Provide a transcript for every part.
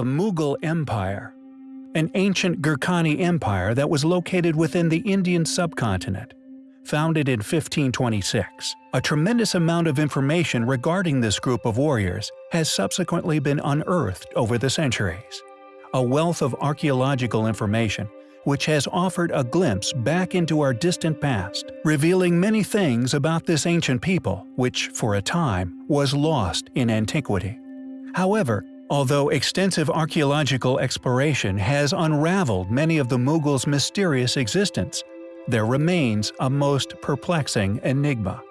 the Mughal Empire, an ancient Gurkhani empire that was located within the Indian subcontinent. Founded in 1526, a tremendous amount of information regarding this group of warriors has subsequently been unearthed over the centuries. A wealth of archaeological information which has offered a glimpse back into our distant past, revealing many things about this ancient people which, for a time, was lost in antiquity. However, although extensive archaeological exploration has unraveled many of the Mughals' mysterious existence, there remains a most perplexing enigma.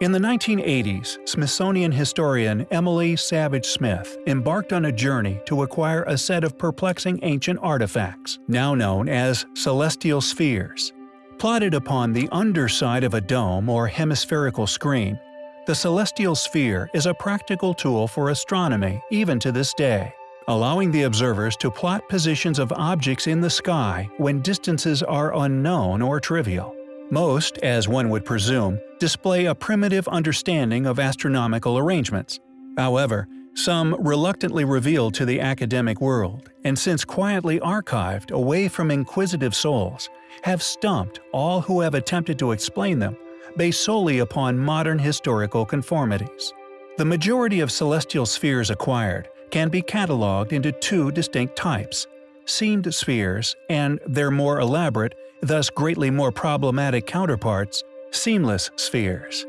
In the 1980s, Smithsonian historian Emilie Savage Smith embarked on a journey to acquire a set of perplexing ancient artifacts, now known as celestial spheres. Plotted upon the underside of a dome or hemispherical screen, the celestial sphere is a practical tool for astronomy even to this day, allowing the observers to plot positions of objects in the sky when distances are unknown or trivial. Most, as one would presume, display a primitive understanding of astronomical arrangements. However, some reluctantly revealed to the academic world, and since quietly archived away from inquisitive souls, have stumped all who have attempted to explain them based solely upon modern historical conformities. The majority of celestial spheres acquired can be catalogued into two distinct types seamed spheres and their more elaborate thus greatly more problematic counterparts, seamless spheres.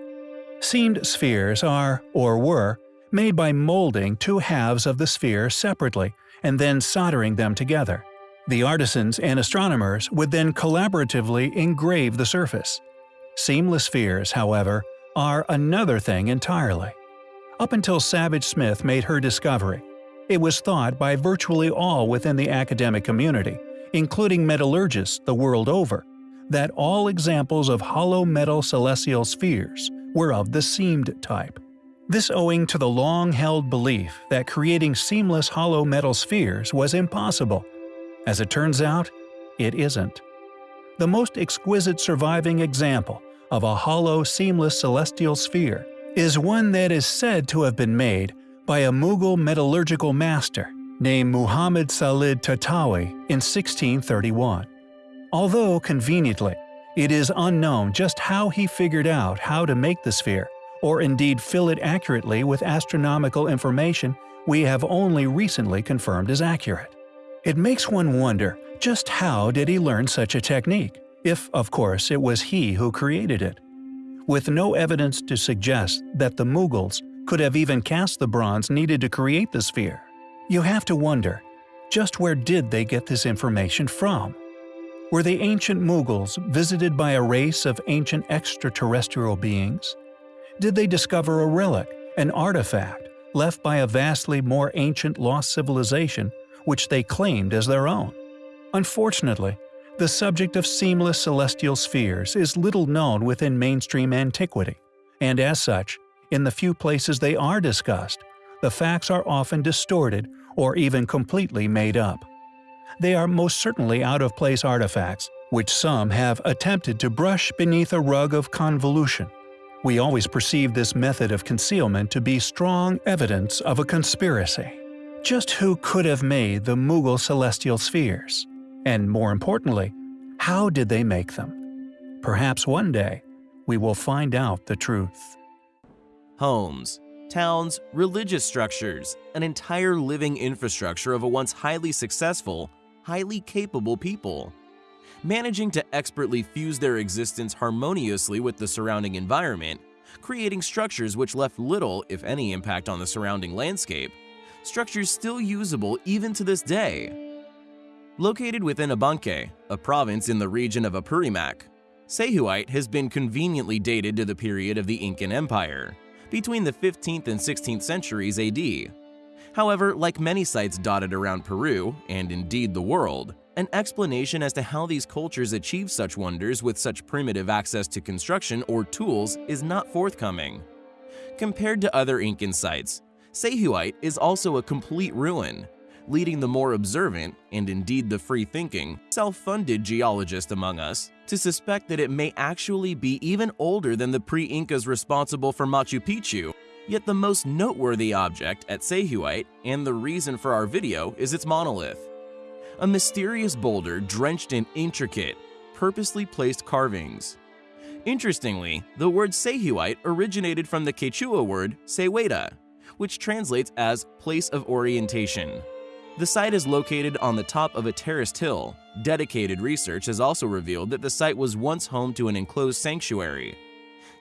Seamed spheres are, or were, made by molding two halves of the sphere separately and then soldering them together. The artisans and astronomers would then collaboratively engrave the surface. Seamless spheres, however, are another thing entirely. Up until Savage Smith made her discovery, it was thought by virtually all within the academic community including metallurgists the world over, that all examples of hollow metal celestial spheres were of the seamed type. This owing to the long-held belief that creating seamless hollow metal spheres was impossible. As it turns out, it isn't. The most exquisite surviving example of a hollow seamless celestial sphere is one that is said to have been made by a Mughal metallurgical master named Muhammad Salih Tahtawi in 1631. Although, conveniently, it is unknown just how he figured out how to make the sphere, or indeed fill it accurately with astronomical information we have only recently confirmed as accurate. It makes one wonder just how did he learn such a technique, if, of course, it was he who created it. With no evidence to suggest that the Mughals could have even cast the bronze needed to create the sphere, you have to wonder, just where did they get this information from? Were the ancient Mughals visited by a race of ancient extraterrestrial beings? Did they discover a relic, an artifact, left by a vastly more ancient lost civilization which they claimed as their own? Unfortunately, the subject of seamless celestial spheres is little known within mainstream antiquity, and as such, in the few places they are discussed, the facts are often distorted or even completely made up. They are most certainly out-of-place artifacts, which some have attempted to brush beneath a rug of convolution. We always perceive this method of concealment to be strong evidence of a conspiracy. Just who could have made the Mughal celestial spheres? And more importantly, how did they make them? Perhaps one day, we will find out the truth. Homes towns, religious structures, an entire living infrastructure of a once highly successful, highly capable people. Managing to expertly fuse their existence harmoniously with the surrounding environment, creating structures which left little, if any, impact on the surrounding landscape, structures still usable even to this day. Located within Abancay, a province in the region of Apurimac, Sayhuite has been conveniently dated to the period of the Incan Empire between the 15th and 16th centuries AD. However, like many sites dotted around Peru, and indeed the world, an explanation as to how these cultures achieved such wonders with such primitive access to construction or tools is not forthcoming. Compared to other Incan sites, Sayhuite is also a complete ruin, leading the more observant, and indeed the free-thinking, self-funded geologist among us to suspect that it may actually be even older than the pre-Incas responsible for Machu Picchu, Yet the most noteworthy object at Sayhuite and the reason for our video is its monolith. A mysterious boulder drenched in intricate, purposely placed carvings. Interestingly, the word Sayhuite originated from the Quechua word Seweda, which translates as place of orientation. The site is located on the top of a terraced hill. Dedicated research has also revealed that the site was once home to an enclosed sanctuary.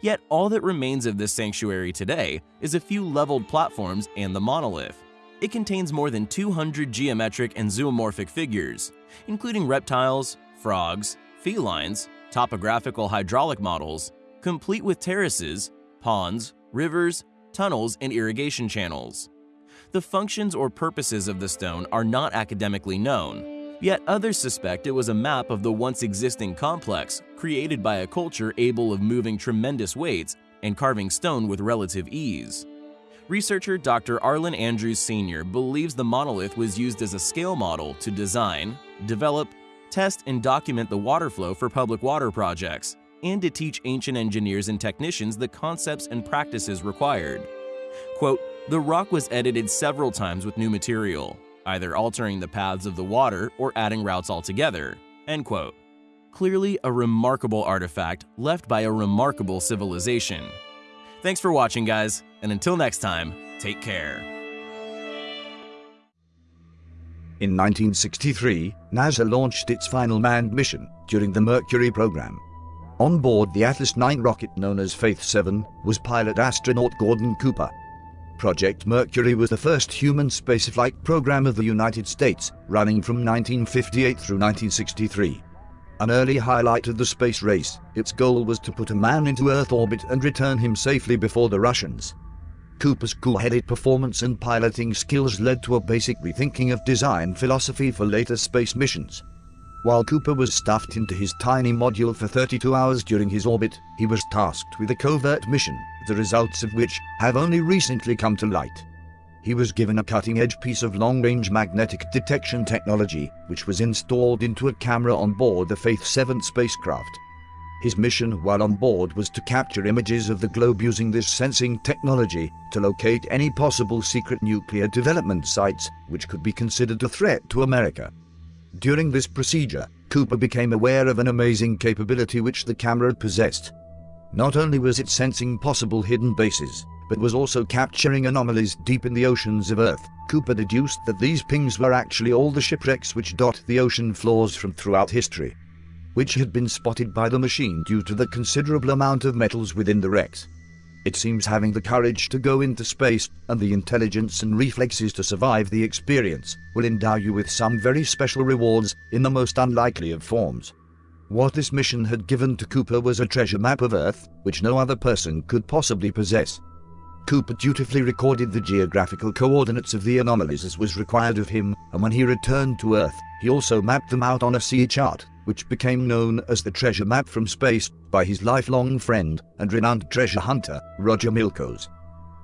Yet all that remains of this sanctuary today is a few leveled platforms and the monolith. It contains more than 200 geometric and zoomorphic figures, including reptiles, frogs, felines, topographical hydraulic models, complete with terraces, ponds, rivers, tunnels, and irrigation channels. The functions or purposes of the stone are not academically known, yet others suspect it was a map of the once existing complex created by a culture able of moving tremendous weights and carving stone with relative ease. Researcher Dr. Arlen Andrews Sr. believes the monolith was used as a scale model to design, develop, test and document the water flow for public water projects, and to teach ancient engineers and technicians the concepts and practices required. Quote, the rock was edited several times with new material, either altering the paths of the water or adding routes altogether, end quote. Clearly a remarkable artifact left by a remarkable civilization. Thanks for watching guys, and until next time, take care. In 1963, NASA launched its final manned mission during the Mercury program. On board the Atlas 9 rocket known as Faith 7 was pilot astronaut Gordon Cooper. Project Mercury was the first human spaceflight program of the United States, running from 1958 through 1963. An early highlight of the space race, its goal was to put a man into Earth orbit and return him safely before the Russians. Cooper's cool-headed performance and piloting skills led to a basic rethinking of design philosophy for later space missions. While Cooper was stuffed into his tiny module for 32 hours during his orbit, he was tasked with a covert mission, the results of which have only recently come to light. He was given a cutting-edge piece of long-range magnetic detection technology, which was installed into a camera on board the Faith 7 spacecraft. His mission while on board was to capture images of the globe using this sensing technology to locate any possible secret nuclear development sites which could be considered a threat to America. During this procedure, Cooper became aware of an amazing capability which the camera possessed. Not only was it sensing possible hidden bases, but was also capturing anomalies deep in the oceans of Earth. Cooper deduced that these pings were actually all the shipwrecks which dot the ocean floors from throughout history which had been spotted by the machine due to the considerable amount of metals within the wrecks. It seems having the courage to go into space and the intelligence and reflexes to survive the experience will endow you with some very special rewards in the most unlikely of forms. What this mission had given to Cooper was a treasure map of Earth, which no other person could possibly possess. Cooper dutifully recorded the geographical coordinates of the anomalies as was required of him, and when he returned to Earth, he also mapped them out on a sea chart which became known as the Treasure Map from Space by his lifelong friend and renowned treasure hunter, Roger Milkos.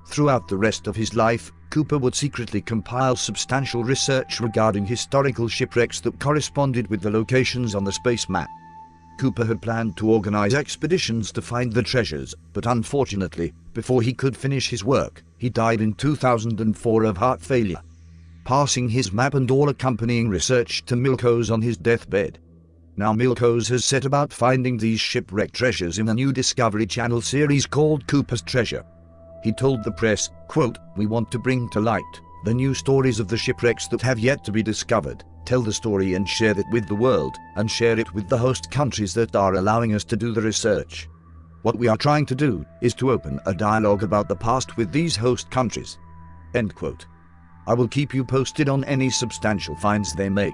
Throughout the rest of his life, Cooper would secretly compile substantial research regarding historical shipwrecks that corresponded with the locations on the space map. Cooper had planned to organize expeditions to find the treasures, but unfortunately, before he could finish his work, he died in 2004 of heart failure, passing his map and all accompanying research to Milkos on his deathbed. Now Milkos has set about finding these shipwrecked treasures in a new Discovery Channel series called Cooper's Treasure. He told the press, quote, We want to bring to light the new stories of the shipwrecks that have yet to be discovered, tell the story and share it with the world, and share it with the host countries that are allowing us to do the research. What we are trying to do is to open a dialogue about the past with these host countries. End quote. I will keep you posted on any substantial finds they make.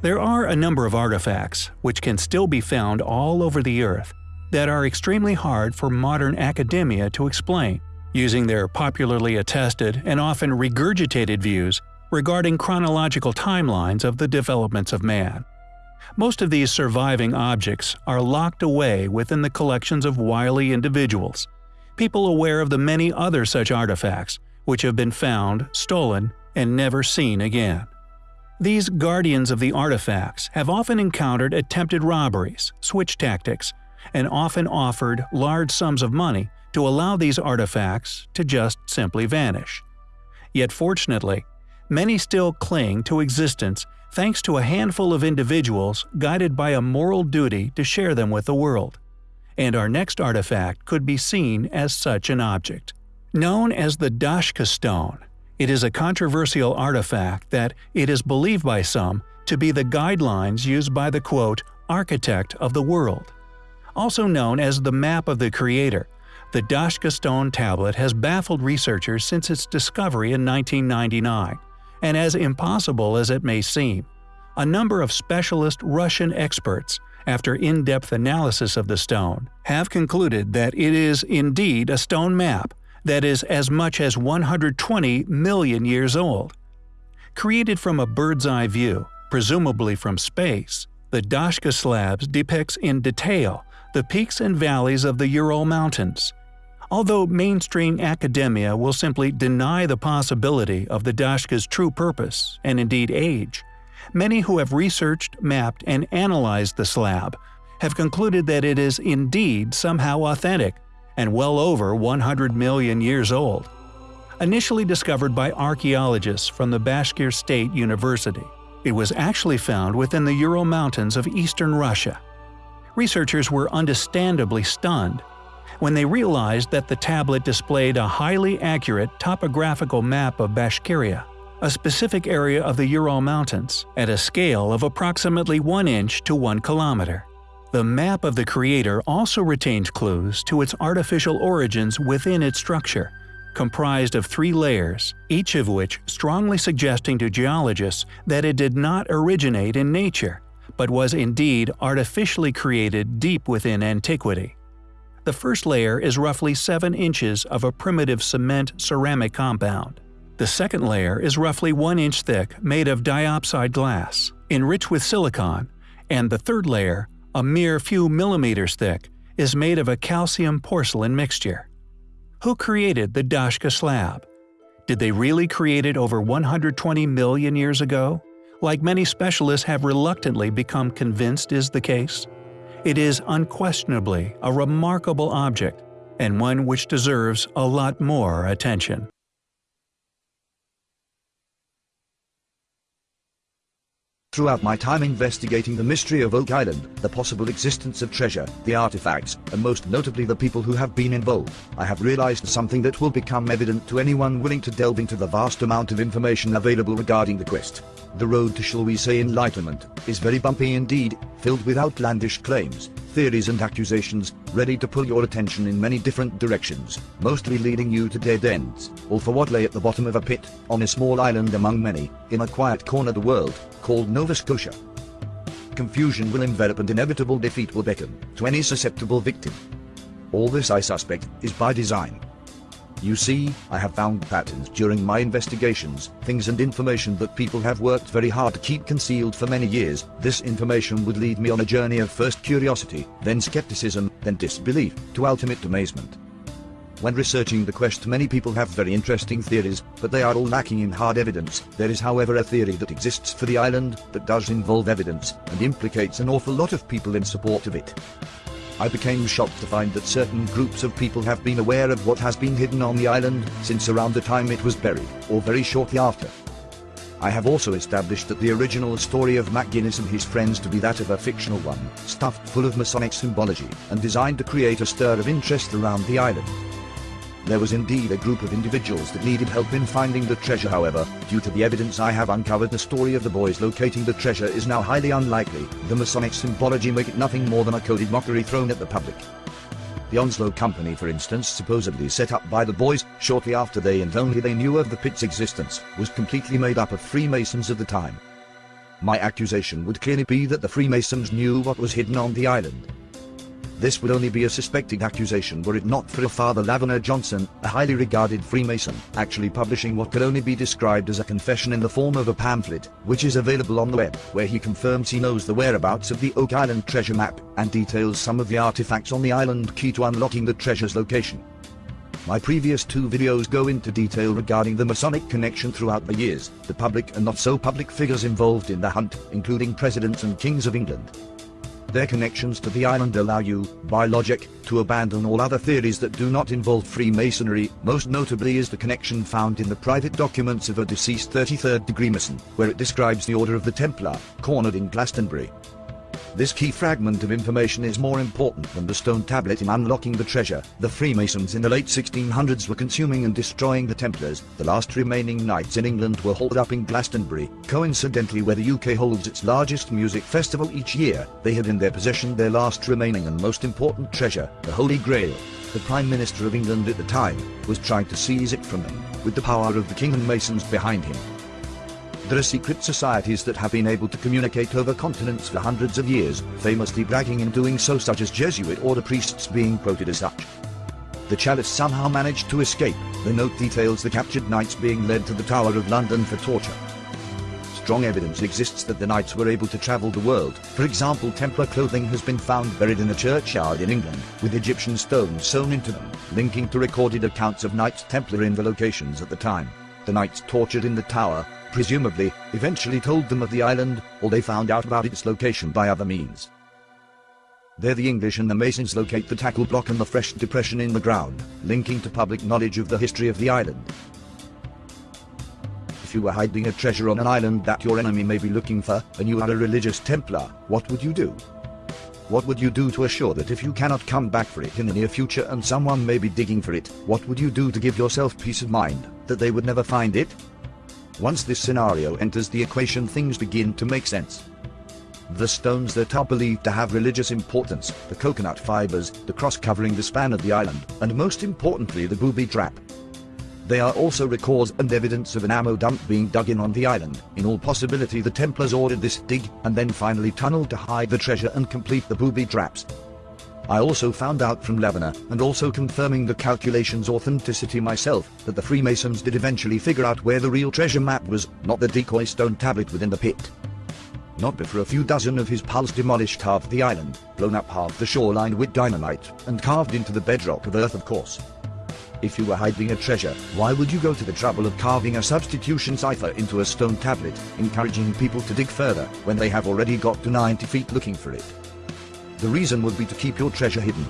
There are a number of artifacts, which can still be found all over the Earth, that are extremely hard for modern academia to explain, using their popularly attested and often regurgitated views regarding chronological timelines of the developments of man. Most of these surviving objects are locked away within the collections of wily individuals, people aware of the many other such artifacts which have been found, stolen, and never seen again. These guardians of the artifacts have often encountered attempted robberies, switch tactics, and often offered large sums of money to allow these artifacts to just simply vanish. Yet fortunately, many still cling to existence thanks to a handful of individuals guided by a moral duty to share them with the world. And our next artifact could be seen as such an object. Known as the Dashka stone, it is a controversial artifact that it is believed by some to be the guidelines used by the quote, architect of the world. Also known as the map of the creator, the Dashka stone tablet has baffled researchers since its discovery in 1999, and as impossible as it may seem, a number of specialist Russian experts, after in-depth analysis of the stone, have concluded that it is indeed a stone map that is as much as 120 million years old. Created from a bird's eye view, presumably from space, the Dashka slabs depicts in detail the peaks and valleys of the Ural Mountains. Although mainstream academia will simply deny the possibility of the Dashka's true purpose, and indeed age, many who have researched, mapped, and analyzed the slab have concluded that it is indeed somehow authentic and well over 100 million years old. Initially discovered by archaeologists from the Bashkir State University, it was actually found within the Ural Mountains of eastern Russia. Researchers were understandably stunned when they realized that the tablet displayed a highly accurate topographical map of Bashkiria, a specific area of the Ural Mountains, at a scale of approximately 1 inch to 1 kilometer. The map of the creator also retains clues to its artificial origins within its structure, comprised of three layers, each of which strongly suggesting to geologists that it did not originate in nature, but was indeed artificially created deep within antiquity. The first layer is roughly 7 inches of a primitive cement ceramic compound. The second layer is roughly 1 inch thick made of diopside glass, enriched with silicon, and the third layer a mere few millimeters thick, is made of a calcium porcelain mixture. Who created the Dashka slab? Did they really create it over 120 million years ago? Like many specialists have reluctantly become convinced is the case? It is unquestionably a remarkable object, and one which deserves a lot more attention. Throughout my time investigating the mystery of Oak Island, the possible existence of treasure, the artifacts, and most notably the people who have been involved, I have realized something that will become evident to anyone willing to delve into the vast amount of information available regarding the quest. The road to shall we say enlightenment, is very bumpy indeed, filled with outlandish claims, theories and accusations, ready to pull your attention in many different directions, mostly leading you to dead ends, all for what lay at the bottom of a pit, on a small island among many, in a quiet corner of the world, called Nova Scotia. Confusion will envelop and inevitable defeat will beckon, to any susceptible victim. All this I suspect, is by design. You see, I have found patterns during my investigations, things and information that people have worked very hard to keep concealed for many years. This information would lead me on a journey of first curiosity, then skepticism, then disbelief, to ultimate amazement. When researching the quest many people have very interesting theories, but they are all lacking in hard evidence. There is however a theory that exists for the island, that does involve evidence, and implicates an awful lot of people in support of it. I became shocked to find that certain groups of people have been aware of what has been hidden on the island since around the time it was buried, or very shortly after. I have also established that the original story of McGinnis and his friends to be that of a fictional one, stuffed full of Masonic symbology, and designed to create a stir of interest around the island. There was indeed a group of individuals that needed help in finding the treasure however, due to the evidence I have uncovered the story of the boys locating the treasure is now highly unlikely, the Masonic symbology make it nothing more than a coded mockery thrown at the public. The Onslow Company for instance supposedly set up by the boys, shortly after they and only they knew of the pit's existence, was completely made up of Freemasons of the time. My accusation would clearly be that the Freemasons knew what was hidden on the island, this would only be a suspected accusation were it not for Father Lavender Johnson, a highly regarded Freemason, actually publishing what could only be described as a confession in the form of a pamphlet, which is available on the web, where he confirms he knows the whereabouts of the Oak Island treasure map, and details some of the artifacts on the island key to unlocking the treasure's location. My previous two videos go into detail regarding the Masonic connection throughout the years, the public and not so public figures involved in the hunt, including presidents and kings of England. Their connections to the island allow you, by logic, to abandon all other theories that do not involve Freemasonry, most notably is the connection found in the private documents of a deceased 33rd degree Mason, where it describes the Order of the Templar, cornered in Glastonbury. This key fragment of information is more important than the stone tablet in unlocking the treasure. The Freemasons in the late 1600s were consuming and destroying the Templars. The last remaining knights in England were holed up in Glastonbury, coincidentally where the UK holds its largest music festival each year. They had in their possession their last remaining and most important treasure, the Holy Grail. The Prime Minister of England at the time was trying to seize it from them, with the power of the King and Masons behind him. There are secret societies that have been able to communicate over continents for hundreds of years, famously bragging in doing so such as Jesuit order priests being quoted as such. The chalice somehow managed to escape, the note details the captured knights being led to the Tower of London for torture. Strong evidence exists that the knights were able to travel the world, for example Templar clothing has been found buried in a churchyard in England, with Egyptian stones sewn into them, linking to recorded accounts of Knights Templar in the locations at the time. The knights tortured in the tower, presumably, eventually told them of the island, or they found out about its location by other means. There the English and the Masons locate the tackle block and the fresh depression in the ground, linking to public knowledge of the history of the island. If you were hiding a treasure on an island that your enemy may be looking for, and you are a religious Templar, what would you do? What would you do to assure that if you cannot come back for it in the near future and someone may be digging for it, what would you do to give yourself peace of mind, that they would never find it? Once this scenario enters the equation things begin to make sense. The stones that are believed to have religious importance, the coconut fibers, the cross covering the span of the island, and most importantly the booby trap. They are also records and evidence of an ammo dump being dug in on the island. In all possibility the Templars ordered this dig, and then finally tunneled to hide the treasure and complete the booby traps. I also found out from Lebanon, and also confirming the calculation's authenticity myself, that the Freemasons did eventually figure out where the real treasure map was, not the decoy stone tablet within the pit. Not before a few dozen of his pals demolished half the island, blown up half the shoreline with dynamite, and carved into the bedrock of Earth of course. If you were hiding a treasure, why would you go to the trouble of carving a substitution cipher into a stone tablet, encouraging people to dig further, when they have already got to 90 feet looking for it? The reason would be to keep your treasure hidden,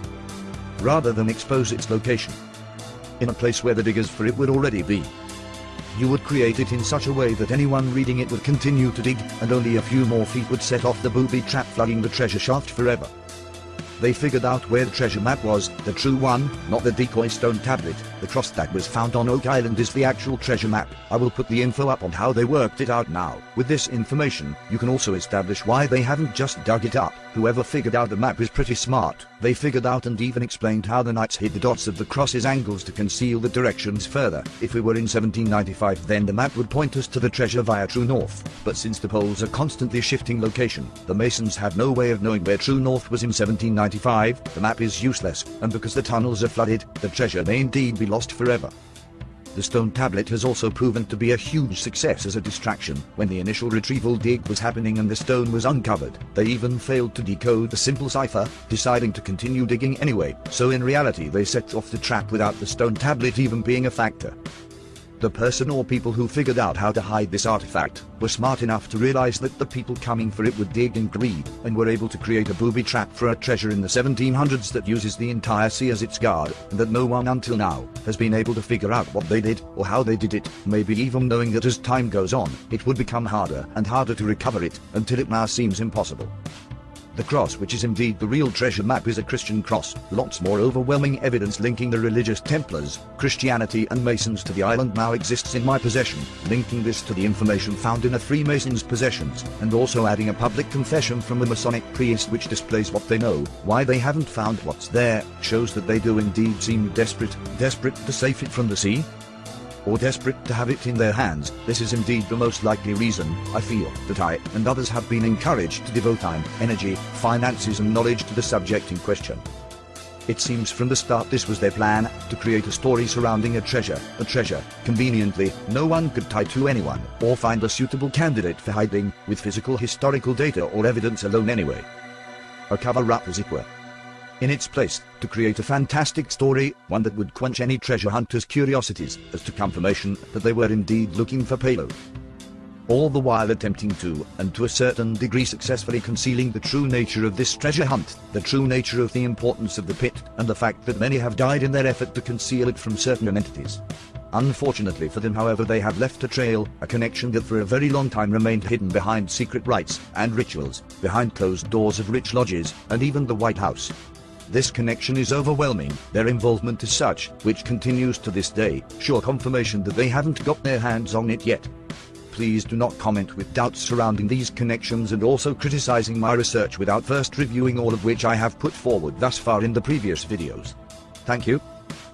rather than expose its location. In a place where the diggers for it would already be. You would create it in such a way that anyone reading it would continue to dig, and only a few more feet would set off the booby trap flooding the treasure shaft forever. They figured out where the treasure map was, the true one, not the decoy stone tablet. The cross that was found on Oak Island is the actual treasure map. I will put the info up on how they worked it out now. With this information, you can also establish why they haven't just dug it up. Whoever figured out the map is pretty smart. They figured out and even explained how the knights hid the dots of the cross's angles to conceal the directions further. If we were in 1795 then the map would point us to the treasure via true north. But since the poles are constantly shifting location, the masons had no way of knowing where true north was in 1795, the map is useless, and because the tunnels are flooded, the treasure may indeed be lost forever. The stone tablet has also proven to be a huge success as a distraction. When the initial retrieval dig was happening and the stone was uncovered, they even failed to decode the simple cipher, deciding to continue digging anyway, so in reality they set off the trap without the stone tablet even being a factor. The person or people who figured out how to hide this artifact were smart enough to realize that the people coming for it would dig and greed, and were able to create a booby trap for a treasure in the 1700s that uses the entire sea as its guard, and that no one until now has been able to figure out what they did, or how they did it, maybe even knowing that as time goes on, it would become harder and harder to recover it, until it now seems impossible. The cross which is indeed the real treasure map is a Christian cross, lots more overwhelming evidence linking the religious Templars, Christianity and Masons to the island now exists in my possession, linking this to the information found in a Freemason's possessions, and also adding a public confession from a Masonic priest which displays what they know, why they haven't found what's there, shows that they do indeed seem desperate, desperate to save it from the sea, or desperate to have it in their hands, this is indeed the most likely reason, I feel, that I and others have been encouraged to devote time, energy, finances and knowledge to the subject in question. It seems from the start this was their plan, to create a story surrounding a treasure, a treasure, conveniently, no one could tie to anyone, or find a suitable candidate for hiding, with physical historical data or evidence alone anyway. A cover-up as it were in its place, to create a fantastic story, one that would quench any treasure hunter's curiosities as to confirmation that they were indeed looking for payload. all the while attempting to, and to a certain degree successfully concealing the true nature of this treasure hunt, the true nature of the importance of the pit, and the fact that many have died in their effort to conceal it from certain entities. Unfortunately for them however they have left a trail, a connection that for a very long time remained hidden behind secret rites and rituals, behind closed doors of rich lodges, and even the White House. This connection is overwhelming, their involvement is such, which continues to this day, sure confirmation that they haven't got their hands on it yet. Please do not comment with doubts surrounding these connections and also criticizing my research without first reviewing all of which I have put forward thus far in the previous videos. Thank you.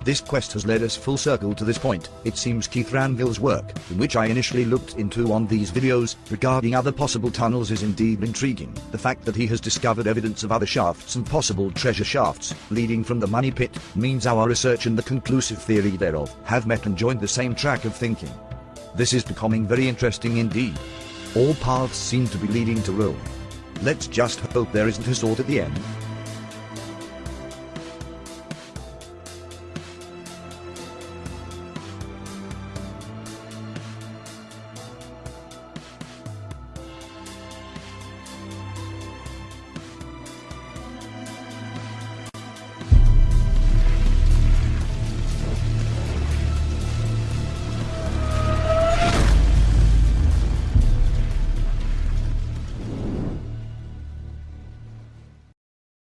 This quest has led us full circle to this point. It seems Keith Ranville's work, in which I initially looked into on these videos, regarding other possible tunnels is indeed intriguing. The fact that he has discovered evidence of other shafts and possible treasure shafts, leading from the money pit, means our research and the conclusive theory thereof have met and joined the same track of thinking. This is becoming very interesting indeed. All paths seem to be leading to Rome. Let's just hope there isn't a sword at the end.